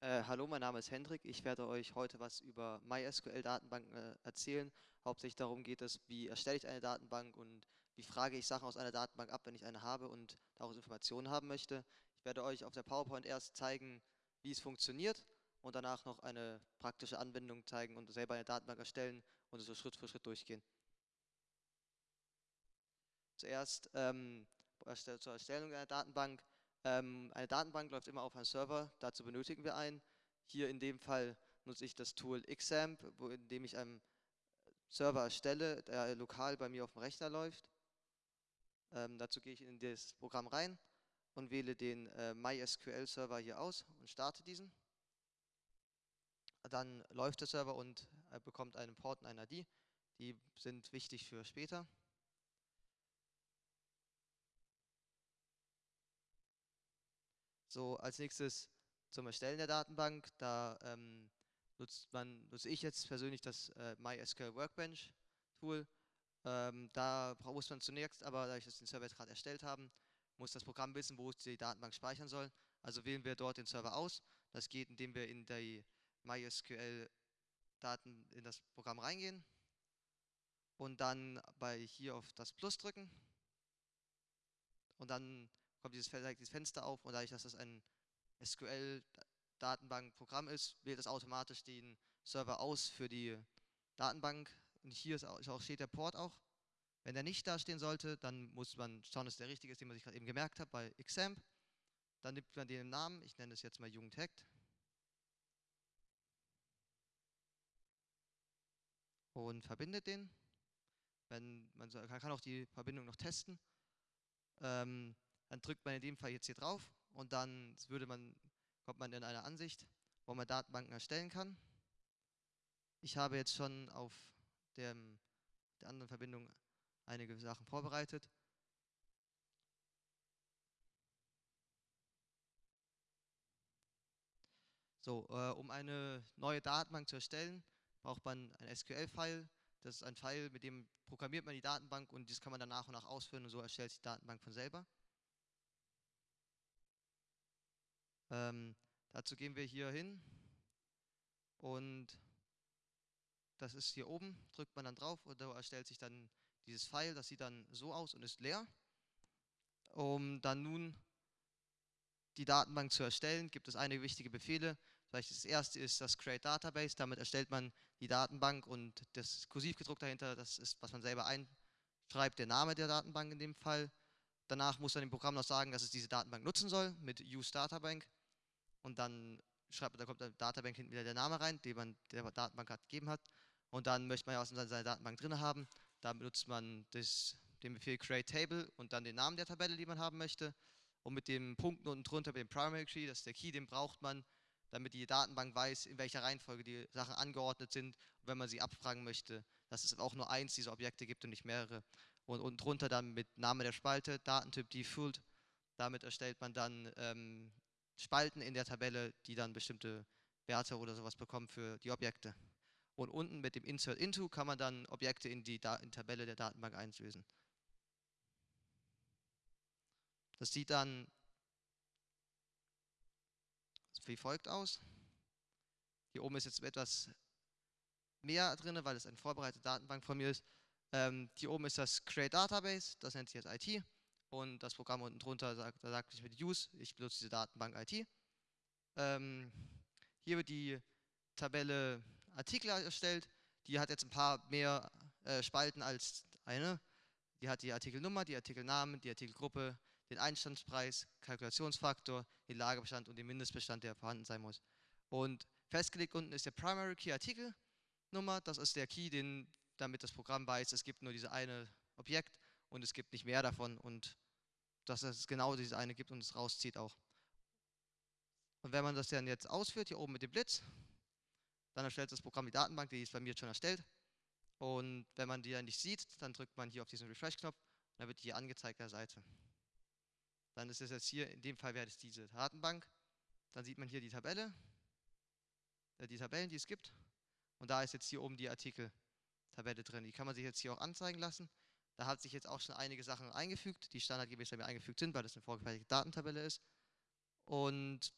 Äh, hallo, mein Name ist Hendrik. Ich werde euch heute was über MySQL-Datenbanken äh, erzählen. Hauptsächlich darum geht es, wie erstelle ich eine Datenbank und wie frage ich Sachen aus einer Datenbank ab, wenn ich eine habe und daraus Informationen haben möchte. Ich werde euch auf der PowerPoint erst zeigen, wie es funktioniert und danach noch eine praktische Anwendung zeigen und selber eine Datenbank erstellen und so Schritt für Schritt durchgehen. Zuerst ähm, zur Erstellung einer Datenbank ähm, eine Datenbank läuft immer auf einem Server, dazu benötigen wir einen. Hier in dem Fall nutze ich das Tool Xamp, wo, in dem ich einen Server erstelle, der lokal bei mir auf dem Rechner läuft. Ähm, dazu gehe ich in das Programm rein und wähle den äh, MySQL-Server hier aus und starte diesen. Dann läuft der Server und er bekommt einen Port und eine ID. Die sind wichtig für später. So, als nächstes zum Erstellen der Datenbank. Da ähm, nutzt man, nutze ich jetzt persönlich das äh, MySQL Workbench Tool. Ähm, da muss man zunächst, aber da ich das den Server jetzt gerade erstellt haben, muss das Programm wissen, wo es die Datenbank speichern soll. Also wählen wir dort den Server aus. Das geht, indem wir in die MySQL Daten in das Programm reingehen und dann bei hier auf das Plus drücken und dann kommt dieses, dieses Fenster auf und dadurch, dass das ein SQL-Datenbankprogramm ist, wählt es automatisch den Server aus für die Datenbank. Und hier ist auch, steht der Port auch. Wenn der nicht da stehen sollte, dann muss man schauen, dass der richtige ist, den man sich gerade eben gemerkt hat bei Xamp. Dann nimmt man den Namen, ich nenne es jetzt mal Jugendhackt. Und verbindet den. Wenn man kann auch die Verbindung noch testen. Ähm, dann drückt man in dem Fall jetzt hier drauf und dann würde man, kommt man in eine Ansicht, wo man Datenbanken erstellen kann. Ich habe jetzt schon auf dem, der anderen Verbindung einige Sachen vorbereitet. So, äh, um eine neue Datenbank zu erstellen, braucht man ein SQL-File. Das ist ein File, mit dem programmiert man die Datenbank und das kann man dann nach und nach ausführen und so erstellt sich die Datenbank von selber. Ähm, dazu gehen wir hier hin und das ist hier oben, drückt man dann drauf und da erstellt sich dann dieses File, das sieht dann so aus und ist leer. Um dann nun die Datenbank zu erstellen, gibt es einige wichtige Befehle. Das erste ist das Create Database, damit erstellt man die Datenbank und das kursiv gedruckt dahinter, das ist, was man selber einschreibt, der Name der Datenbank in dem Fall. Danach muss dann dem Programm noch sagen, dass es diese Datenbank nutzen soll mit Use Databank und dann schreibt, da kommt der Databank hinten wieder der Name rein, den man der Datenbank gerade gegeben hat. Und dann möchte man ja in seiner Datenbank drin haben. Da benutzt man das, den Befehl create table und dann den Namen der Tabelle, die man haben möchte. Und mit den Punkten unten drunter, mit dem Primary Key, das ist der Key, den braucht man, damit die Datenbank weiß, in welcher Reihenfolge die Sachen angeordnet sind. Und wenn man sie abfragen möchte, dass es auch nur eins dieser Objekte gibt und nicht mehrere. Und unten drunter dann mit Name der Spalte, Datentyp Default. Damit erstellt man dann ähm, Spalten in der Tabelle, die dann bestimmte Werte oder sowas bekommen für die Objekte. Und unten mit dem Insert Into kann man dann Objekte in die, in die Tabelle der Datenbank einlösen. Das sieht dann wie folgt aus. Hier oben ist jetzt etwas mehr drin, weil es eine vorbereitete Datenbank von mir ist. Ähm, hier oben ist das Create Database, das nennt sich jetzt IT und das Programm unten drunter sagt, da sagt ich mit Use, ich benutze diese Datenbank IT. Ähm, hier wird die Tabelle Artikel erstellt, die hat jetzt ein paar mehr äh, Spalten als eine. Die hat die Artikelnummer, die Artikelnamen, die Artikelgruppe, den Einstandspreis, Kalkulationsfaktor, den Lagerbestand und den Mindestbestand, der vorhanden sein muss. Und festgelegt unten ist der Primary Key Artikelnummer, das ist der Key, den, damit das Programm weiß, es gibt nur diese eine Objekt und es gibt nicht mehr davon und dass es genau diese eine gibt und es rauszieht auch. Und wenn man das dann jetzt ausführt, hier oben mit dem Blitz, dann erstellt das Programm die Datenbank, die ist bei mir schon erstellt. Und wenn man die dann nicht sieht, dann drückt man hier auf diesen Refresh-Knopf und dann wird die hier angezeigt der Seite. Dann ist es jetzt hier, in dem Fall wäre es diese Datenbank. Dann sieht man hier die Tabelle, äh, die Tabellen, die es gibt. Und da ist jetzt hier oben die Artikel-Tabelle drin. Die kann man sich jetzt hier auch anzeigen lassen. Da hat sich jetzt auch schon einige Sachen eingefügt, die standardgemäß eingefügt sind, weil das eine vorgefertigte Datentabelle ist. Und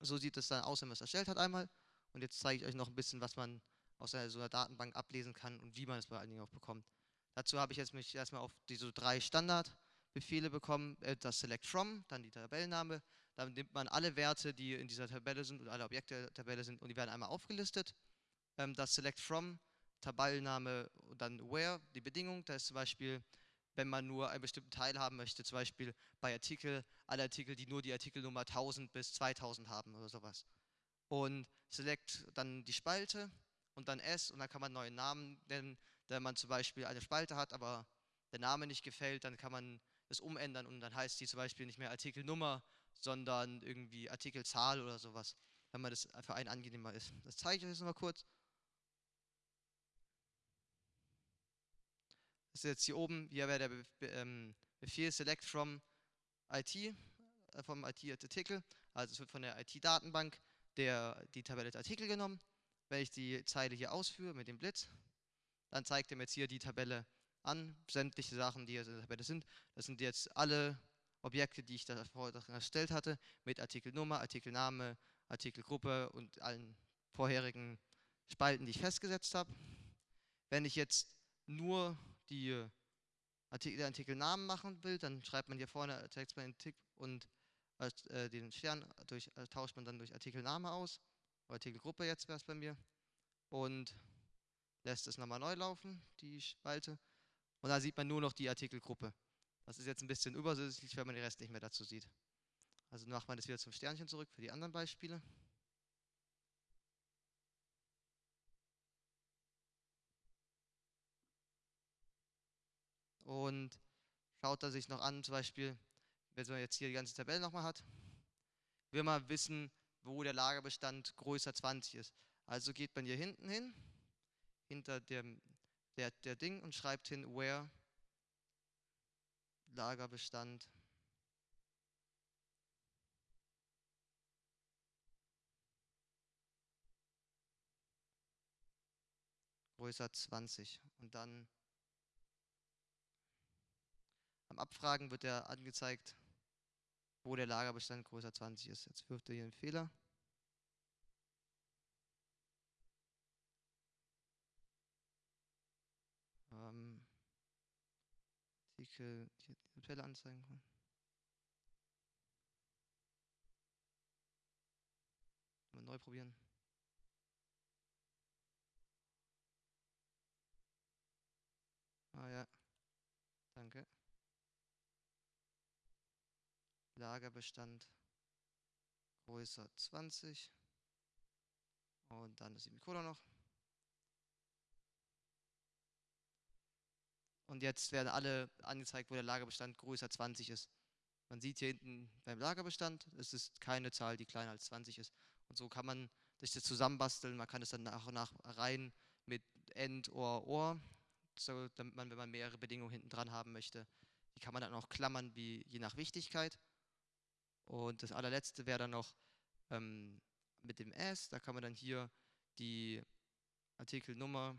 So sieht es dann aus, wenn man es erstellt hat einmal. Und jetzt zeige ich euch noch ein bisschen, was man aus einer, so einer Datenbank ablesen kann und wie man es vor allen Dingen auch bekommt. Dazu habe ich jetzt mich erstmal auf diese drei Standardbefehle bekommen, äh, das Select From, dann die Tabellenname, dann nimmt man alle Werte, die in dieser Tabelle sind und alle Objekte der Tabelle sind und die werden einmal aufgelistet. Ähm, das Select From, Tabellenname und dann Where, die Bedingung, da ist zum Beispiel, wenn man nur einen bestimmten Teil haben möchte, zum Beispiel bei Artikel, alle Artikel, die nur die Artikelnummer 1000 bis 2000 haben oder sowas. Und Select dann die Spalte und dann S und dann kann man einen neuen Namen nennen. Wenn man zum Beispiel eine Spalte hat, aber der Name nicht gefällt, dann kann man es umändern und dann heißt die zum Beispiel nicht mehr Artikelnummer, sondern irgendwie Artikelzahl oder sowas, wenn man das für einen angenehmer ist. Das zeige ich euch jetzt nochmal kurz. Das ist jetzt hier oben, hier wäre der ähm, Befehl Select from IT, äh, vom IT-Artikel, also es wird von der IT-Datenbank die Tabelle der Artikel genommen. Wenn ich die Zeile hier ausführe mit dem Blitz, dann zeigt er mir jetzt hier die Tabelle an, sämtliche Sachen, die in der Tabelle sind. Das sind jetzt alle Objekte, die ich da vorher erstellt hatte, mit Artikelnummer, Artikelname, Artikelgruppe und allen vorherigen Spalten, die ich festgesetzt habe. Wenn ich jetzt nur die Artikel, den Artikelnamen machen will, dann schreibt man hier vorne Text man den Tick und äh, den Stern durch, äh, tauscht man dann durch Artikelname aus, Artikelgruppe jetzt wäre es bei mir und lässt es nochmal neu laufen, die Spalte und dann sieht man nur noch die Artikelgruppe. Das ist jetzt ein bisschen übersichtlich, wenn man den Rest nicht mehr dazu sieht. Also macht man das wieder zum Sternchen zurück für die anderen Beispiele. Und schaut er sich noch an, zum Beispiel, wenn man jetzt hier die ganze Tabelle nochmal hat, will man wissen, wo der Lagerbestand größer 20 ist. Also geht man hier hinten hin, hinter dem der, der Ding und schreibt hin, where Lagerbestand größer 20 und dann am Abfragen wird er angezeigt, wo der Lagerbestand größer 20 ist. Jetzt wirft er hier einen Fehler. Ähm, Artikel, die Tabelle anzeigen kann. Mal neu probieren. Ah ja, danke. Lagerbestand größer 20 und dann das Semikolon noch. Und jetzt werden alle angezeigt, wo der Lagerbestand größer 20 ist. Man sieht hier hinten beim Lagerbestand, es ist keine Zahl, die kleiner als 20 ist. Und so kann man sich das zusammenbasteln. Man kann es dann nach und nach rein mit End, Or, Or, so, damit man, wenn man mehrere Bedingungen hinten dran haben möchte, die kann man dann auch klammern, wie, je nach Wichtigkeit. Und das allerletzte wäre dann noch ähm, mit dem S, da kann man dann hier die Artikelnummer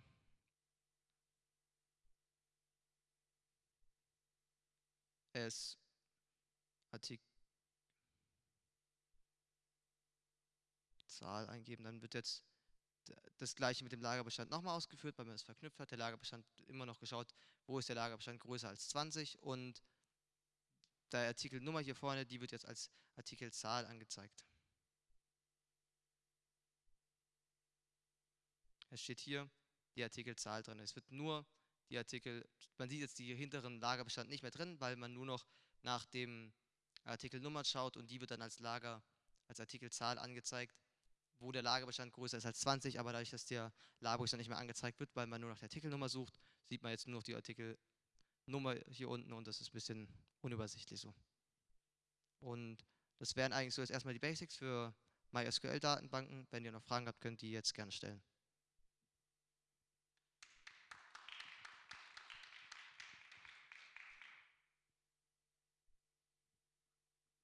S Artikel Zahl eingeben, dann wird jetzt das gleiche mit dem Lagerbestand nochmal ausgeführt, weil man es verknüpft hat. Der Lagerbestand immer noch geschaut, wo ist der Lagerbestand größer als 20 und der Artikelnummer hier vorne, die wird jetzt als Artikelzahl angezeigt. Es steht hier die Artikelzahl drin. Es wird nur die Artikel, man sieht jetzt die hinteren Lagerbestand nicht mehr drin, weil man nur noch nach dem Artikelnummer schaut und die wird dann als Lager, als Artikelzahl angezeigt, wo der Lagerbestand größer ist als 20, aber dadurch, dass der Lagerbestand nicht mehr angezeigt wird, weil man nur nach der Artikelnummer sucht, sieht man jetzt nur noch die Artikelnummer hier unten und das ist ein bisschen unübersichtlich so. Und das wären eigentlich so jetzt erstmal die Basics für MySQL-Datenbanken. Wenn ihr noch Fragen habt, könnt ihr die jetzt gerne stellen.